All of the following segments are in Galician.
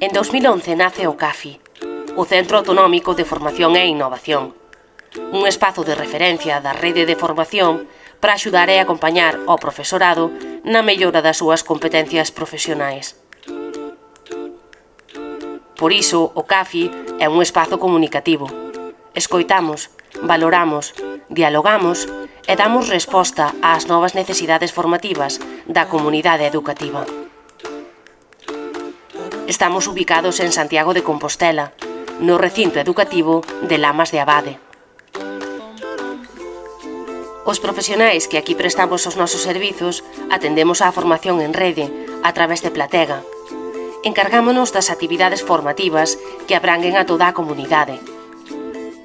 En 2011 nace o CAFI, o Centro Autonómico de Formación e Innovación, un espazo de referencia da rede de formación para axudar e acompañar ao profesorado na mellora das súas competencias profesionais. Por iso, o CAFI é un espazo comunicativo. Escoitamos, valoramos, dialogamos e damos resposta ás novas necesidades formativas da comunidade educativa. Estamos ubicados en Santiago de Compostela, no recinto educativo de Lamas de Abade. Os profesionais que aquí prestamos os nosos servizos atendemos á formación en rede a través de Platega. Encargámonos das actividades formativas que abranguen a toda a comunidade,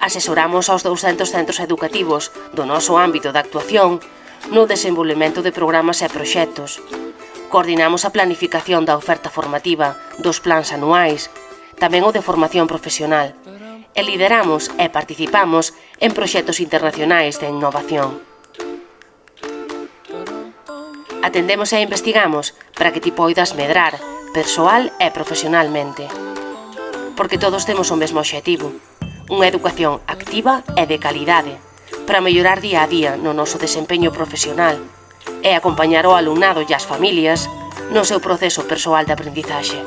asesoramos aos 200 centros educativos do noso ámbito de actuación no desenvolvemento de programas e proxectos. Coordinamos a planificación da oferta formativa dos plans anuais, tamén o de formación profesional, e lideramos e participamos en proxectos internacionais de innovación. Atendemos e investigamos para que ti poidas medrar, persoal e profesionalmente. Porque todos temos o mesmo obxectivo, unha educación activa e de calidade, para mellorar día a día no noso desempeño profesional e acompañar o alumnado e as familias no seu proceso persoal de aprendizaxe.